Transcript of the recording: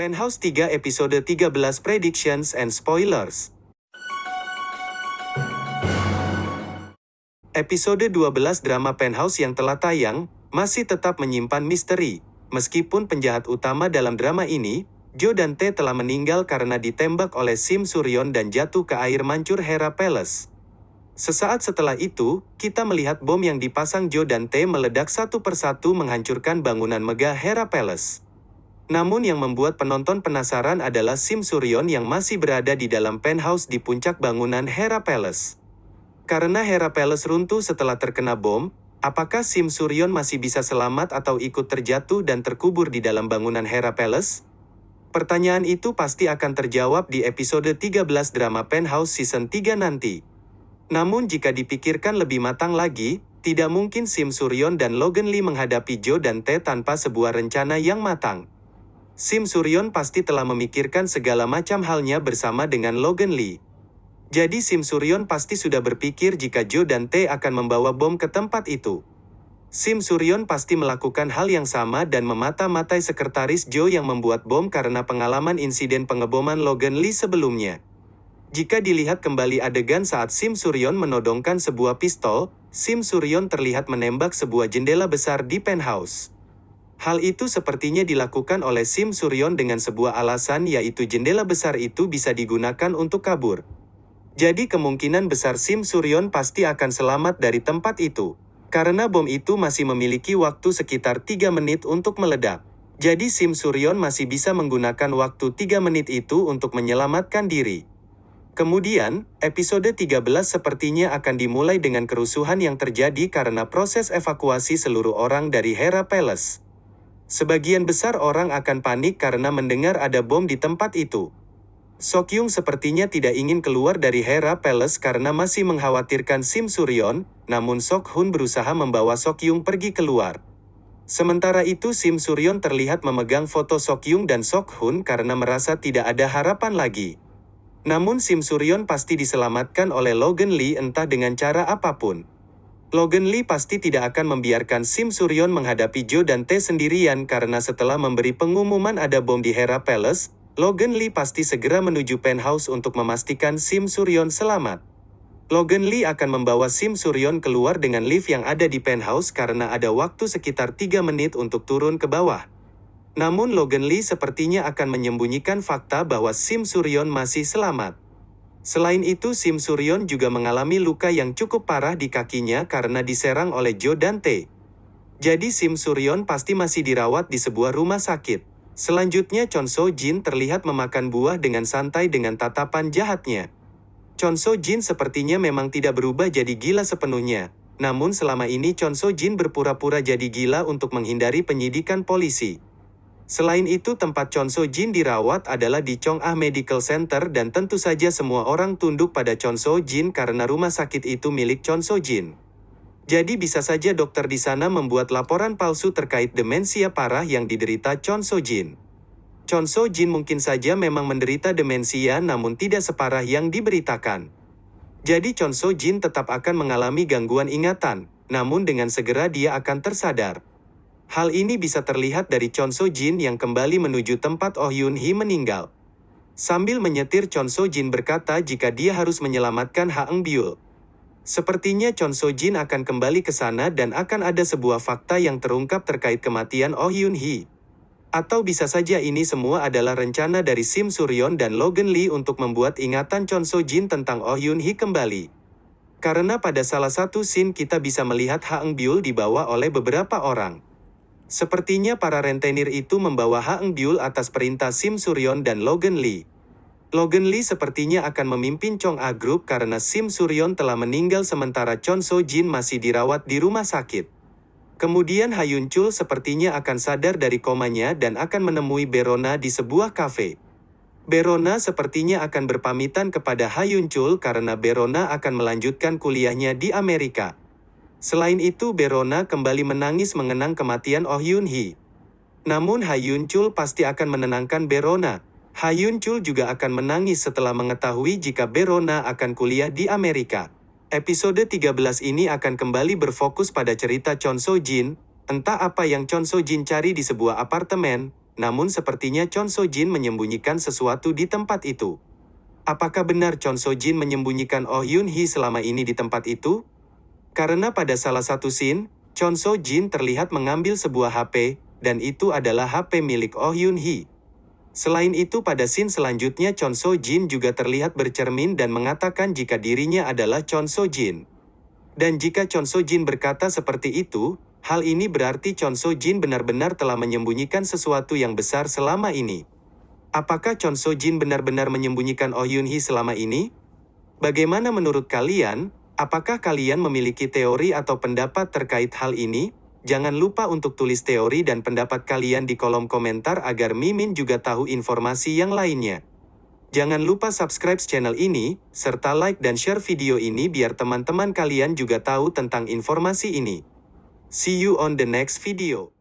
Penthouse 3 episode 13 Predictions and Spoilers Episode 12 drama Penthouse yang telah tayang, masih tetap menyimpan misteri. Meskipun penjahat utama dalam drama ini, Jo dan T telah meninggal karena ditembak oleh Sim Suryon dan jatuh ke air mancur Hera Palace. Sesaat setelah itu, kita melihat bom yang dipasang Jo dan T meledak satu persatu menghancurkan bangunan megah Hera Palace. Namun yang membuat penonton penasaran adalah Sim Suryon yang masih berada di dalam penthouse di puncak bangunan Hera Palace. Karena Hera Palace runtuh setelah terkena bom, apakah Sim Suryon masih bisa selamat atau ikut terjatuh dan terkubur di dalam bangunan Hera Palace? Pertanyaan itu pasti akan terjawab di episode 13 drama Penthouse Season 3 nanti. Namun jika dipikirkan lebih matang lagi, tidak mungkin Sim Suryon dan Logan Lee menghadapi Jo dan T tanpa sebuah rencana yang matang. Sim Suryon pasti telah memikirkan segala macam halnya bersama dengan Logan Lee. Jadi Sim Suryon pasti sudah berpikir jika Jo dan T akan membawa bom ke tempat itu. Sim Suryon pasti melakukan hal yang sama dan memata-matai sekretaris Jo yang membuat bom karena pengalaman insiden pengeboman Logan Lee sebelumnya. Jika dilihat kembali adegan saat Sim Suryon menodongkan sebuah pistol, Sim Suryon terlihat menembak sebuah jendela besar di penthouse. Hal itu sepertinya dilakukan oleh Sim Suryon dengan sebuah alasan yaitu jendela besar itu bisa digunakan untuk kabur. Jadi kemungkinan besar Sim Suryon pasti akan selamat dari tempat itu. Karena bom itu masih memiliki waktu sekitar 3 menit untuk meledak. Jadi Sim Suryon masih bisa menggunakan waktu 3 menit itu untuk menyelamatkan diri. Kemudian, episode 13 sepertinya akan dimulai dengan kerusuhan yang terjadi karena proses evakuasi seluruh orang dari Hera Palace. Sebagian besar orang akan panik karena mendengar ada bom di tempat itu. Sokyung sepertinya tidak ingin keluar dari Hera Palace karena masih mengkhawatirkan Sim Suryon, namun Sok Hun berusaha membawa Sokyung pergi keluar. Sementara itu Sim Suryon terlihat memegang foto Sokyung dan Sok Hun karena merasa tidak ada harapan lagi. Namun Sim Suryon pasti diselamatkan oleh Logan Lee entah dengan cara apa pun. Logan Lee pasti tidak akan membiarkan Sim Suryon menghadapi Jo dan T sendirian karena setelah memberi pengumuman ada bom di Hera Palace, Logan Lee pasti segera menuju penthouse untuk memastikan Sim Suryon selamat. Logan Lee akan membawa Sim Suryon keluar dengan lift yang ada di penthouse karena ada waktu sekitar 3 menit untuk turun ke bawah. Namun Logan Lee sepertinya akan menyembunyikan fakta bahwa Sim Suryon masih selamat. Selain itu Sim Suryon juga mengalami luka yang cukup parah di kakinya karena diserang oleh Jo dan T. Jadi Sim Suryon pasti masih dirawat di sebuah rumah sakit. Selanjutnya Chon So Jin terlihat memakan buah dengan santai dengan tatapan jahatnya. Chon So Jin sepertinya memang tidak berubah jadi gila sepenuhnya. Namun selama ini Chon So Jin berpura-pura jadi gila untuk menghindari penyidikan polisi. Selain itu tempat Chon So Jin dirawat adalah di Chong Ah Medical Center dan tentu saja semua orang tunduk pada Chon So Jin karena rumah sakit itu milik Chon So Jin. Jadi bisa saja dokter di sana membuat laporan palsu terkait demensia parah yang diderita Chon So Jin. Chon So Jin mungkin saja memang menderita demensia namun tidak separah yang diberitakan. Jadi Chon So Jin tetap akan mengalami gangguan ingatan, namun dengan segera dia akan tersadar. Hal ini bisa terlihat dari Chon So Jin yang kembali menuju tempat Oh Yun Hee meninggal. Sambil menyetir Chon So Jin berkata jika dia harus menyelamatkan Ha Eng Byul. Sepertinya Chon So Jin akan kembali ke sana dan akan ada sebuah fakta yang terungkap terkait kematian Oh Yun Hee. Atau bisa saja ini semua adalah rencana dari Sim Suryon dan Logan Lee untuk membuat ingatan Chon So Jin tentang Oh Yun Hee kembali. Karena pada salah satu scene kita bisa melihat Ha Eng Byul dibawa oleh beberapa orang. Sepertinya para rentenir itu membawa Ha Eng Byul atas perintah Sim Suryon dan Logan Lee. Logan Lee sepertinya akan memimpin Chong A Group karena Sim Suryon telah meninggal sementara Chon So Jin masih dirawat di rumah sakit. Kemudian Hayun Chul sepertinya akan sadar dari komanya dan akan menemui Berona di sebuah kafe. Berona sepertinya akan berpamitan kepada Hayun Chul karena Berona akan melanjutkan kuliahnya di Amerika. Selain itu Berona kembali menangis mengenang kematian Oh Yun Hee. Namun Hayun Chul pasti akan menenangkan Berona. Hayun Chul juga akan menangis setelah mengetahui jika Berona akan kuliah di Amerika. Episode 13 ini akan kembali berfokus pada cerita Chon So Jin, entah apa yang Chon So Jin cari di sebuah apartemen, namun sepertinya Chon So Jin menyembunyikan sesuatu di tempat itu. Apakah benar Chon So Jin menyembunyikan Oh Yun Hee selama ini di tempat itu? Karena pada salah satu scene, Chon So Jin terlihat mengambil sebuah HP, dan itu adalah HP milik Oh Yun Hee. Selain itu pada scene selanjutnya Chon So Jin juga terlihat bercermin dan mengatakan jika dirinya adalah Chon So Jin. Dan jika Chon So Jin berkata seperti itu, hal ini berarti Chon So Jin benar-benar telah menyembunyikan sesuatu yang besar selama ini. Apakah Chon So Jin benar-benar menyembunyikan Oh Yun Hee selama ini? Bagaimana menurut kalian? Apakah kalian memiliki teori atau pendapat terkait hal ini? Jangan lupa untuk tulis teori dan pendapat kalian di kolom komentar agar Mimin juga tahu informasi yang lainnya. Jangan lupa subscribe channel ini, serta like dan share video ini biar teman-teman kalian juga tahu tentang informasi ini. See you on the next video.